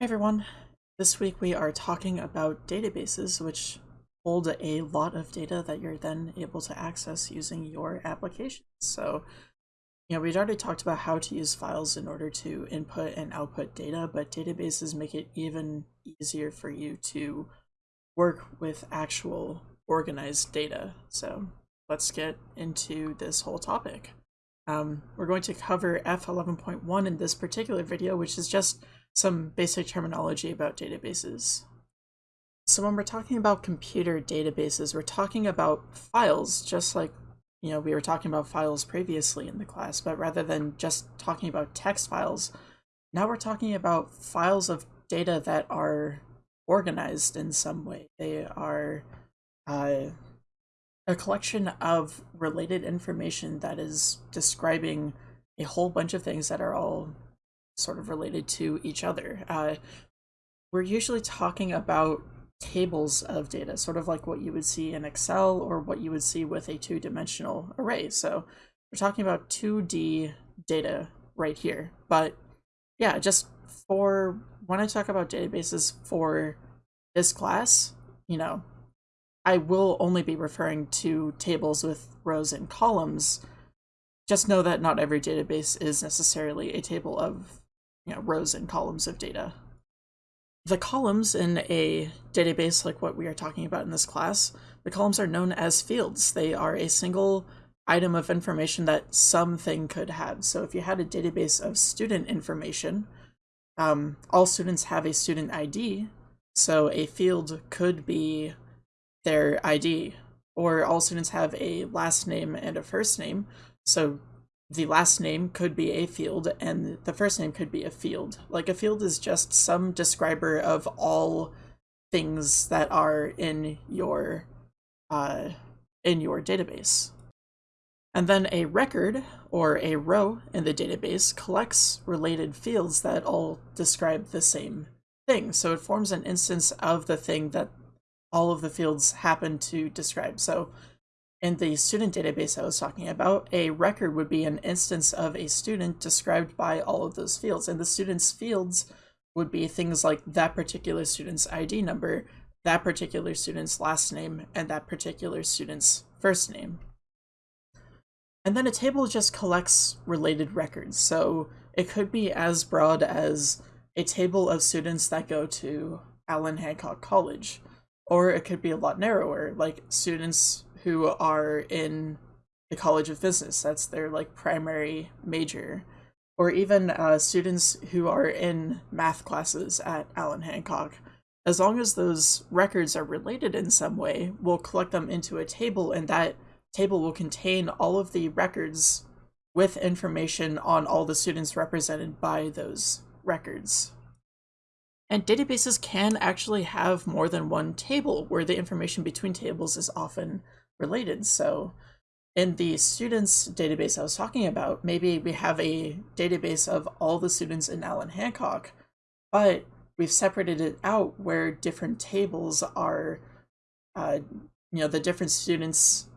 Hey everyone, this week we are talking about databases which hold a lot of data that you're then able to access using your applications. So, you know, we'd already talked about how to use files in order to input and output data, but databases make it even easier for you to work with actual organized data. So let's get into this whole topic. Um, we're going to cover F11.1 in this particular video, which is just some basic terminology about databases. So when we're talking about computer databases, we're talking about files, just like you know we were talking about files previously in the class, but rather than just talking about text files, now we're talking about files of data that are organized in some way. They are uh, a collection of related information that is describing a whole bunch of things that are all sort of related to each other. Uh, we're usually talking about tables of data, sort of like what you would see in Excel or what you would see with a two-dimensional array. So we're talking about 2D data right here. But yeah, just for when I talk about databases for this class, you know, I will only be referring to tables with rows and columns. Just know that not every database is necessarily a table of you know, rows and columns of data. The columns in a database like what we are talking about in this class, the columns are known as fields. They are a single item of information that something could have. So if you had a database of student information, um, all students have a student ID, so a field could be their ID, or all students have a last name and a first name, so the last name could be a field and the first name could be a field. Like a field is just some describer of all things that are in your uh, in your database. And then a record or a row in the database collects related fields that all describe the same thing. So it forms an instance of the thing that all of the fields happen to describe. So in the student database I was talking about, a record would be an instance of a student described by all of those fields. And the student's fields would be things like that particular student's ID number, that particular student's last name, and that particular student's first name. And then a table just collects related records. So it could be as broad as a table of students that go to Allan Hancock College, or it could be a lot narrower, like students who are in the College of Business. That's their like primary major. Or even uh, students who are in math classes at Allan Hancock. As long as those records are related in some way, we'll collect them into a table and that table will contain all of the records with information on all the students represented by those records. And databases can actually have more than one table where the information between tables is often related. So in the students database I was talking about, maybe we have a database of all the students in Allan Hancock, but we've separated it out where different tables are, uh, you know, the different students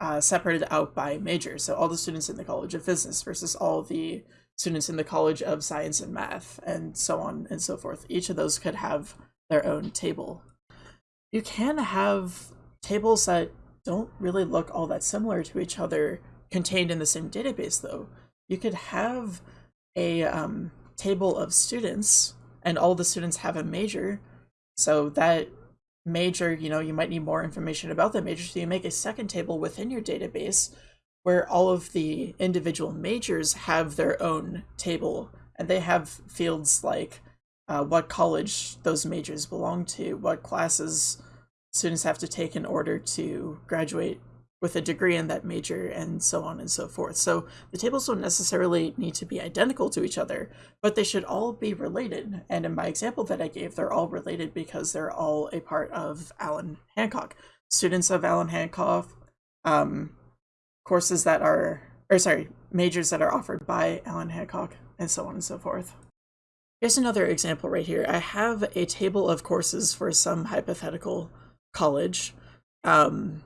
uh, separated out by major. So all the students in the College of Business versus all the students in the College of Science and Math, and so on and so forth. Each of those could have their own table. You can have tables that don't really look all that similar to each other contained in the same database though. You could have a um, table of students and all the students have a major. So that major, you know, you might need more information about that major. So you make a second table within your database where all of the individual majors have their own table and they have fields like uh, what college those majors belong to, what classes students have to take in order to graduate with a degree in that major and so on and so forth. So the tables don't necessarily need to be identical to each other, but they should all be related. And in my example that I gave, they're all related because they're all a part of Allan Hancock. Students of Allan Hancock, um, courses that are, or sorry, majors that are offered by Allan Hancock, and so on and so forth. Here's another example right here. I have a table of courses for some hypothetical college. Um,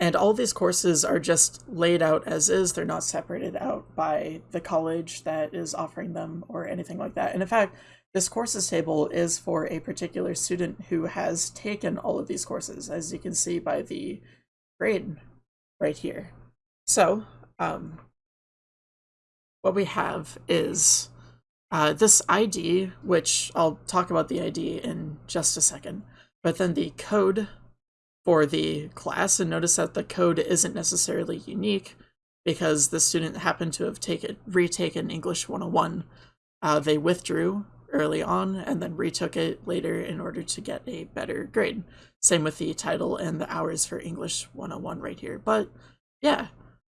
and all these courses are just laid out as is. They're not separated out by the college that is offering them or anything like that. And in fact, this courses table is for a particular student who has taken all of these courses, as you can see by the grade right here. So um, what we have is uh, this ID, which I'll talk about the ID in just a second, but then the code for the class, and notice that the code isn't necessarily unique because the student happened to have taken retaken English 101. Uh, they withdrew early on and then retook it later in order to get a better grade. Same with the title and the hours for English 101 right here. But yeah,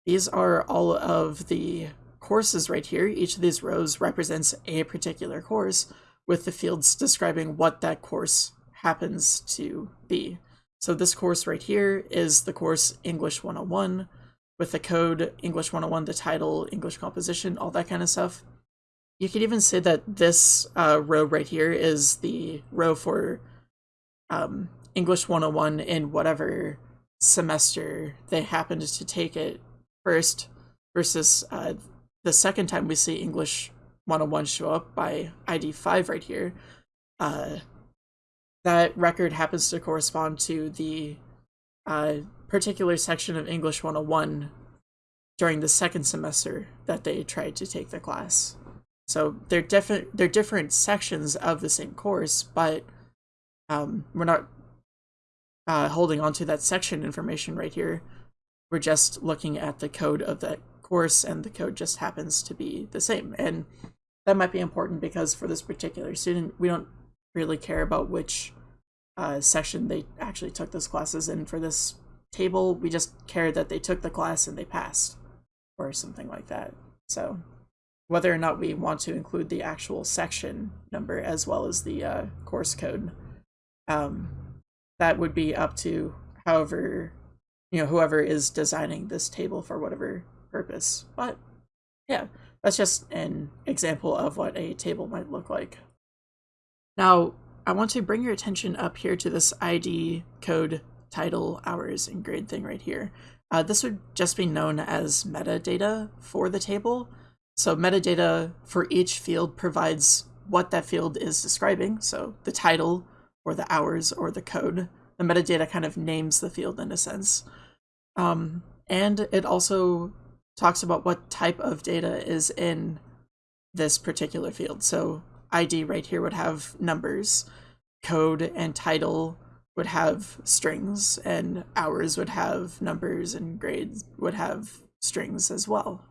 these are all of the courses right here. Each of these rows represents a particular course with the fields describing what that course happens to be. So this course right here is the course English 101 with the code English 101, the title, English composition, all that kind of stuff. You could even say that this uh, row right here is the row for um, English 101 in whatever semester they happened to take it first versus uh, the second time we see English 101 show up by ID 5 right here. Uh, that record happens to correspond to the uh, particular section of English 101 during the second semester that they tried to take the class. So they're different they're different sections of the same course, but um, we're not uh, holding on to that section information right here. We're just looking at the code of that course and the code just happens to be the same. And that might be important because for this particular student, we don't really care about which uh, section they actually took those classes in. For this table, we just care that they took the class and they passed or something like that. So whether or not we want to include the actual section number as well as the uh, course code. Um, that would be up to however, you know, whoever is designing this table for whatever purpose. But yeah, that's just an example of what a table might look like. Now, I want to bring your attention up here to this ID code title hours and grade thing right here. Uh, this would just be known as metadata for the table. So metadata for each field provides what that field is describing. So the title or the hours or the code. The metadata kind of names the field in a sense. Um, and it also talks about what type of data is in this particular field. So ID right here would have numbers, code and title would have strings, and hours would have numbers, and grades would have strings as well.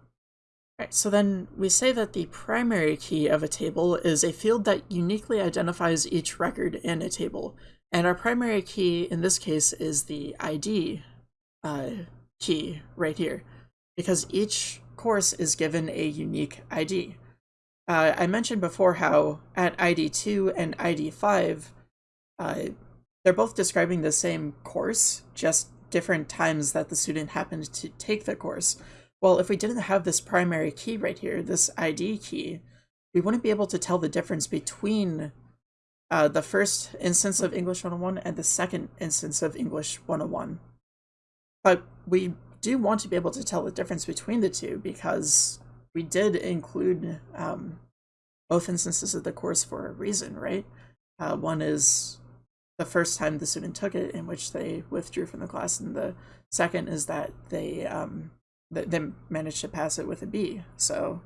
Right, so then we say that the primary key of a table is a field that uniquely identifies each record in a table. And our primary key in this case is the ID uh, key right here, because each course is given a unique ID. Uh, I mentioned before how at ID2 and ID5, uh, they're both describing the same course, just different times that the student happened to take the course. Well, if we didn't have this primary key right here, this ID key, we wouldn't be able to tell the difference between uh, the first instance of English 101 and the second instance of English 101. But we do want to be able to tell the difference between the two because we did include um, both instances of the course for a reason, right? Uh, one is the first time the student took it in which they withdrew from the class, and the second is that they um, they managed to pass it with a B. So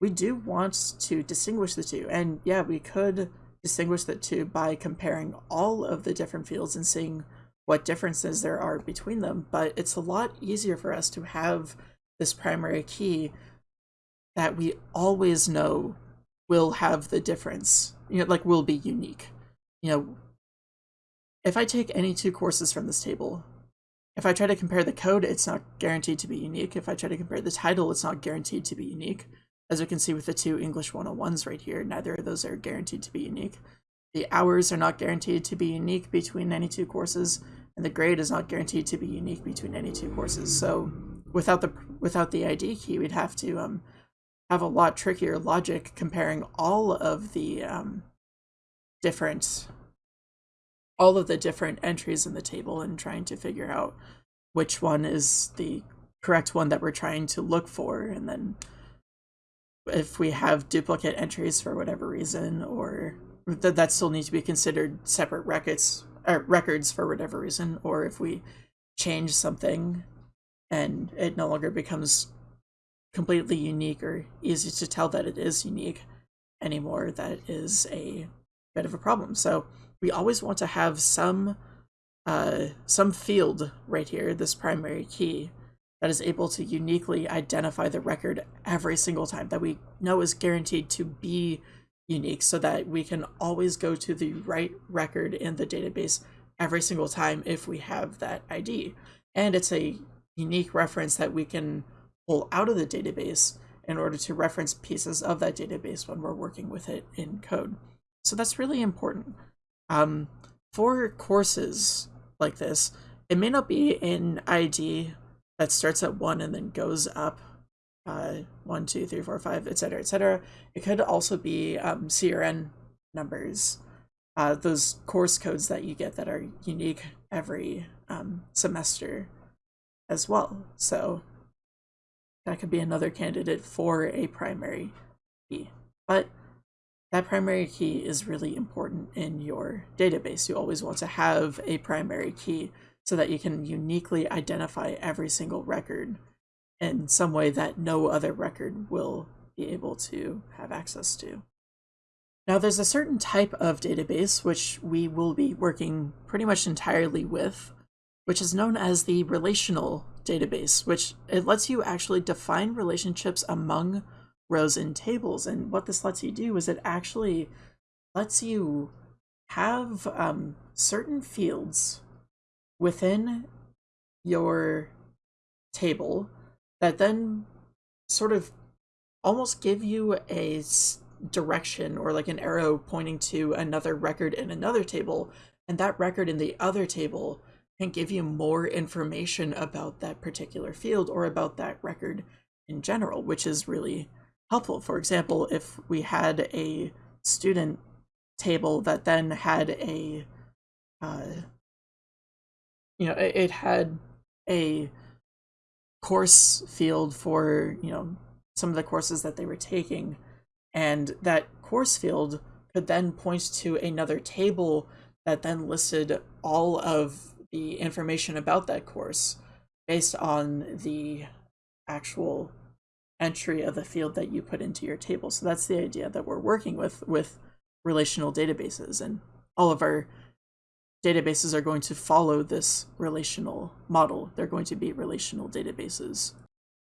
we do want to distinguish the two. And yeah, we could distinguish the two by comparing all of the different fields and seeing what differences there are between them. But it's a lot easier for us to have this primary key that we always know will have the difference, you know, like will be unique. You know, if I take any two courses from this table, if I try to compare the code, it's not guaranteed to be unique. If I try to compare the title, it's not guaranteed to be unique. As we can see with the two English 101s right here, neither of those are guaranteed to be unique. The hours are not guaranteed to be unique between any two courses, and the grade is not guaranteed to be unique between any two courses. So without the without the ID key, we'd have to um, have a lot trickier logic comparing all of the um, different all of the different entries in the table and trying to figure out which one is the correct one that we're trying to look for. And then if we have duplicate entries for whatever reason, or that that still needs to be considered separate records or records for whatever reason, or if we change something and it no longer becomes completely unique or easy to tell that it is unique anymore, that is a bit of a problem. So we always want to have some uh, some field right here, this primary key, that is able to uniquely identify the record every single time that we know is guaranteed to be unique so that we can always go to the right record in the database every single time if we have that ID. And it's a unique reference that we can pull out of the database in order to reference pieces of that database when we're working with it in code. So that's really important. Um, for courses like this, it may not be an ID that starts at one and then goes up uh, one, two, three, four, five, etc., etc. It could also be um, CRN numbers, uh, those course codes that you get that are unique every um, semester as well. So that could be another candidate for a primary key. But that primary key is really important in your database. You always want to have a primary key so that you can uniquely identify every single record in some way that no other record will be able to have access to. Now there's a certain type of database which we will be working pretty much entirely with, which is known as the relational database, which it lets you actually define relationships among rows and tables. And what this lets you do is it actually lets you have um, certain fields within your table that then sort of almost give you a direction or like an arrow pointing to another record in another table and that record in the other table can give you more information about that particular field or about that record in general which is really helpful for example if we had a student table that then had a uh, you know, it, it had a course field for, you know, some of the courses that they were taking. And that course field could then point to another table that then listed all of the information about that course based on the actual entry of the field that you put into your table. So that's the idea that we're working with with relational databases and all of our databases are going to follow this relational model. They're going to be relational databases.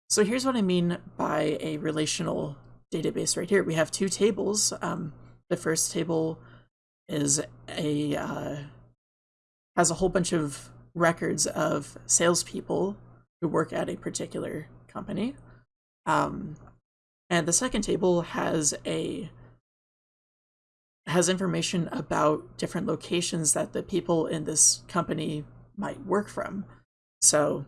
So here's what I mean by a relational database right here. We have two tables. Um, the first table is a uh, has a whole bunch of records of salespeople who work at a particular company. Um, and the second table has a has information about different locations that the people in this company might work from. So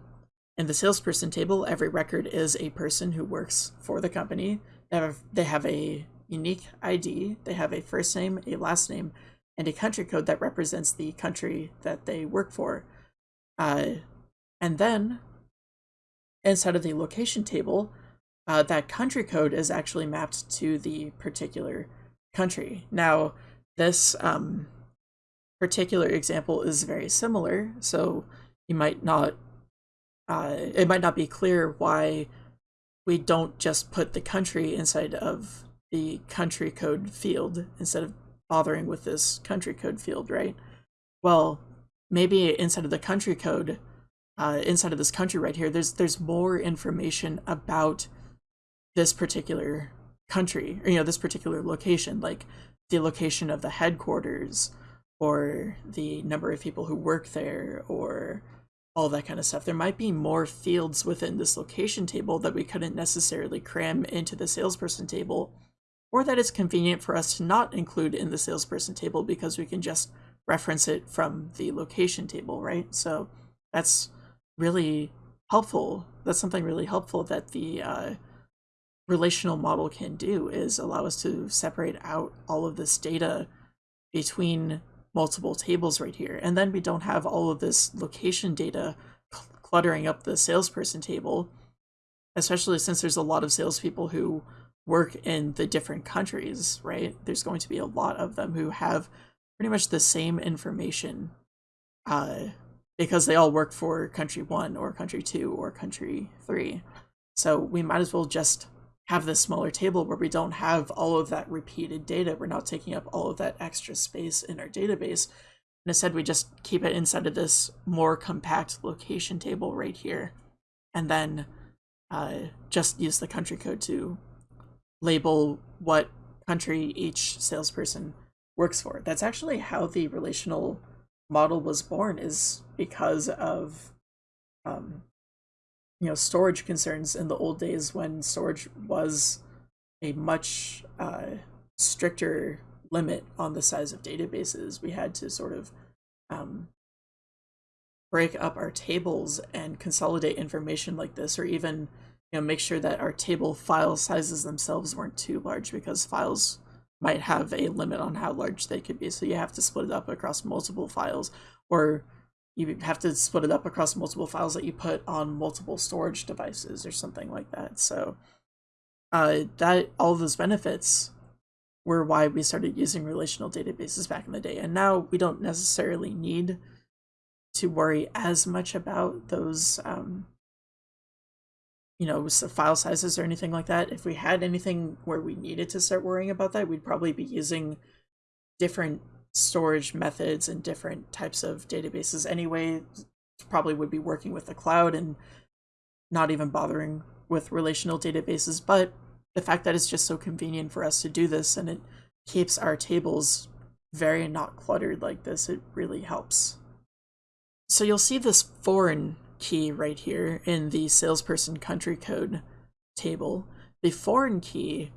in the salesperson table, every record is a person who works for the company. They have, they have a unique ID, they have a first name, a last name, and a country code that represents the country that they work for. Uh, and then inside of the location table, uh, that country code is actually mapped to the particular country. Now, this um, particular example is very similar, so you might not, uh, it might not be clear why we don't just put the country inside of the country code field instead of bothering with this country code field, right? Well, maybe inside of the country code, uh, inside of this country right here, there's there's more information about this particular country, or, you know, this particular location, like the location of the headquarters or the number of people who work there or all that kind of stuff. There might be more fields within this location table that we couldn't necessarily cram into the salesperson table, or that it's convenient for us to not include in the salesperson table because we can just reference it from the location table, right? So that's really helpful. That's something really helpful that the uh, relational model can do is allow us to separate out all of this data between multiple tables right here. And then we don't have all of this location data cluttering up the salesperson table, especially since there's a lot of salespeople who work in the different countries, right? There's going to be a lot of them who have pretty much the same information uh, because they all work for country one or country two or country three. So we might as well just have this smaller table where we don't have all of that repeated data. We're not taking up all of that extra space in our database. And instead, we just keep it inside of this more compact location table right here. And then uh, just use the country code to label what country each salesperson works for. That's actually how the relational model was born is because of um, you know storage concerns in the old days when storage was a much uh, stricter limit on the size of databases. We had to sort of um, break up our tables and consolidate information like this, or even you know make sure that our table file sizes themselves weren't too large because files might have a limit on how large they could be. So you have to split it up across multiple files, or you have to split it up across multiple files that you put on multiple storage devices or something like that. So uh, that all those benefits were why we started using relational databases back in the day. And now we don't necessarily need to worry as much about those um, you know, file sizes or anything like that. If we had anything where we needed to start worrying about that, we'd probably be using different storage methods and different types of databases anyway. Probably would be working with the cloud and not even bothering with relational databases. But the fact that it's just so convenient for us to do this and it keeps our tables very not cluttered like this, it really helps. So you'll see this foreign key right here in the salesperson country code table, the foreign key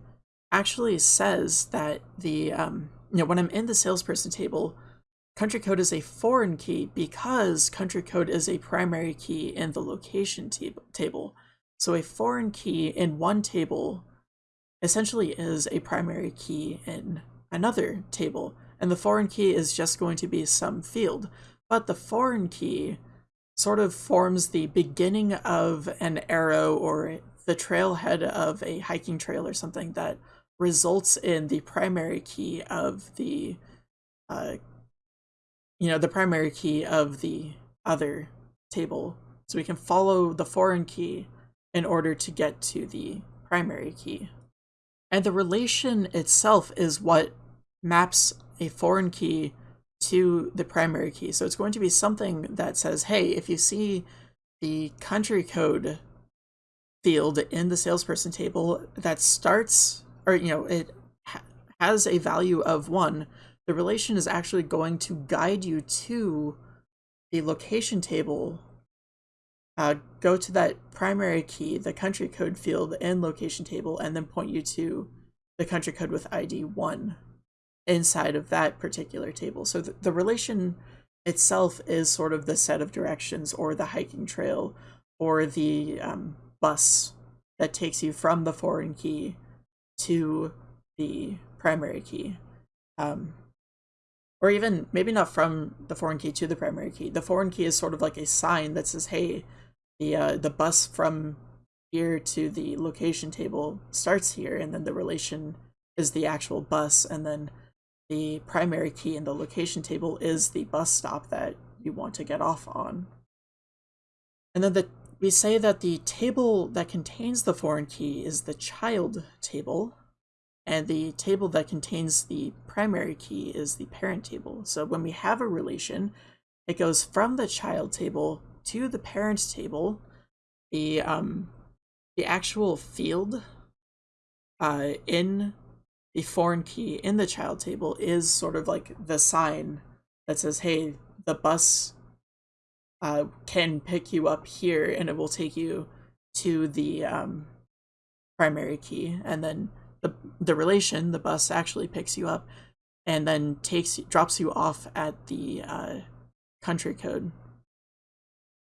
actually says that the, um, you know, when I'm in the salesperson table, country code is a foreign key because country code is a primary key in the location table. So a foreign key in one table essentially is a primary key in another table. And the foreign key is just going to be some field. But the foreign key sort of forms the beginning of an arrow or the trailhead of a hiking trail or something that results in the primary key of the uh, you know the primary key of the other table. So we can follow the foreign key in order to get to the primary key. And the relation itself is what maps a foreign key to the primary key. So it's going to be something that says, hey, if you see the country code field in the salesperson table that starts, or, you know, it ha has a value of one, the relation is actually going to guide you to the location table. Uh, go to that primary key, the country code field in location table, and then point you to the country code with ID 1 inside of that particular table. So the, the relation itself is sort of the set of directions or the hiking trail or the um, bus that takes you from the foreign key to the primary key. Um, or even maybe not from the foreign key to the primary key. The foreign key is sort of like a sign that says, hey, the, uh, the bus from here to the location table starts here, and then the relation is the actual bus, and then the primary key in the location table is the bus stop that you want to get off on. And then the, we say that the table that contains the foreign key is the child table, and the table that contains the primary key is the parent table. So when we have a relation, it goes from the child table to the parent table. The um, the actual field uh, in the foreign key in the child table is sort of like the sign that says, hey, the bus uh, can pick you up here and it will take you to the um, primary key. And then the, the relation, the bus actually picks you up and then takes drops you off at the uh, country code.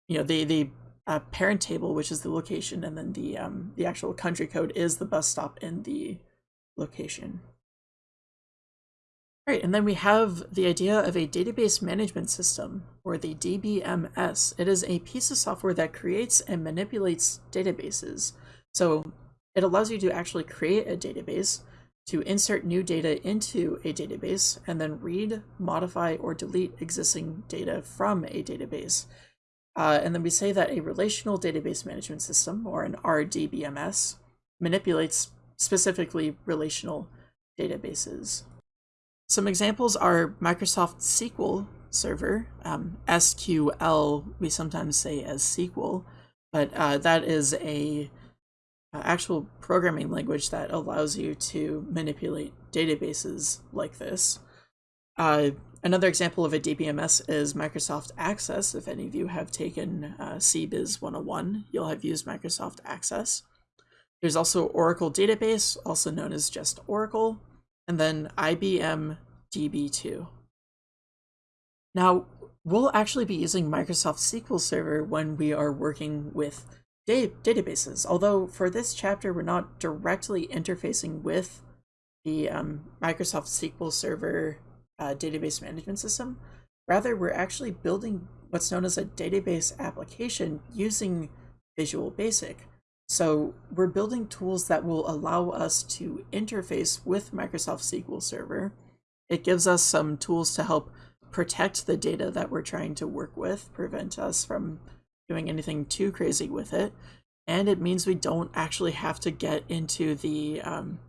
You know, the, the uh, parent table, which is the location, and then the um, the actual country code is the bus stop in the location. All right, and then we have the idea of a database management system, or the DBMS. It is a piece of software that creates and manipulates databases. So it allows you to actually create a database, to insert new data into a database, and then read, modify, or delete existing data from a database. Uh, and then we say that a relational database management system, or an RDBMS, manipulates specifically relational databases. Some examples are Microsoft SQL Server, um, SQL, we sometimes say as SQL, but uh, that is a uh, actual programming language that allows you to manipulate databases like this. Uh, another example of a DBMS is Microsoft Access. If any of you have taken uh, CBiz 101, you'll have used Microsoft Access. There's also Oracle Database, also known as just Oracle, and then IBM DB2. Now, we'll actually be using Microsoft SQL Server when we are working with da databases, although for this chapter we're not directly interfacing with the um, Microsoft SQL Server uh, database management system. Rather, we're actually building what's known as a database application using Visual Basic. So we're building tools that will allow us to interface with Microsoft SQL Server. It gives us some tools to help protect the data that we're trying to work with, prevent us from doing anything too crazy with it. And it means we don't actually have to get into the um,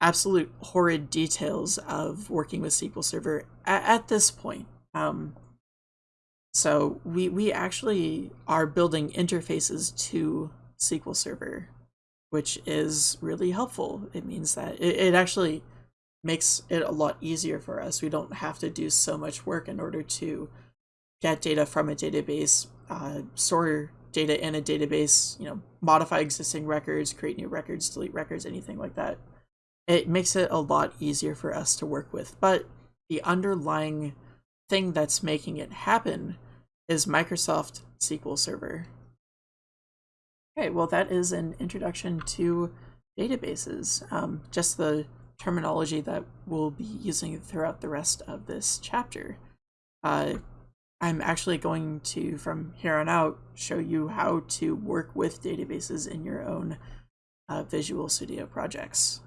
absolute horrid details of working with SQL Server at, at this point. Um, so we, we actually are building interfaces to SQL Server, which is really helpful. It means that it, it actually makes it a lot easier for us. We don't have to do so much work in order to get data from a database, uh, store data in a database, you know, modify existing records, create new records, delete records, anything like that. It makes it a lot easier for us to work with. But the underlying thing that's making it happen is Microsoft SQL Server. Okay, well, that is an introduction to databases. Um, just the terminology that we'll be using throughout the rest of this chapter. Uh, I'm actually going to, from here on out, show you how to work with databases in your own uh, Visual Studio projects.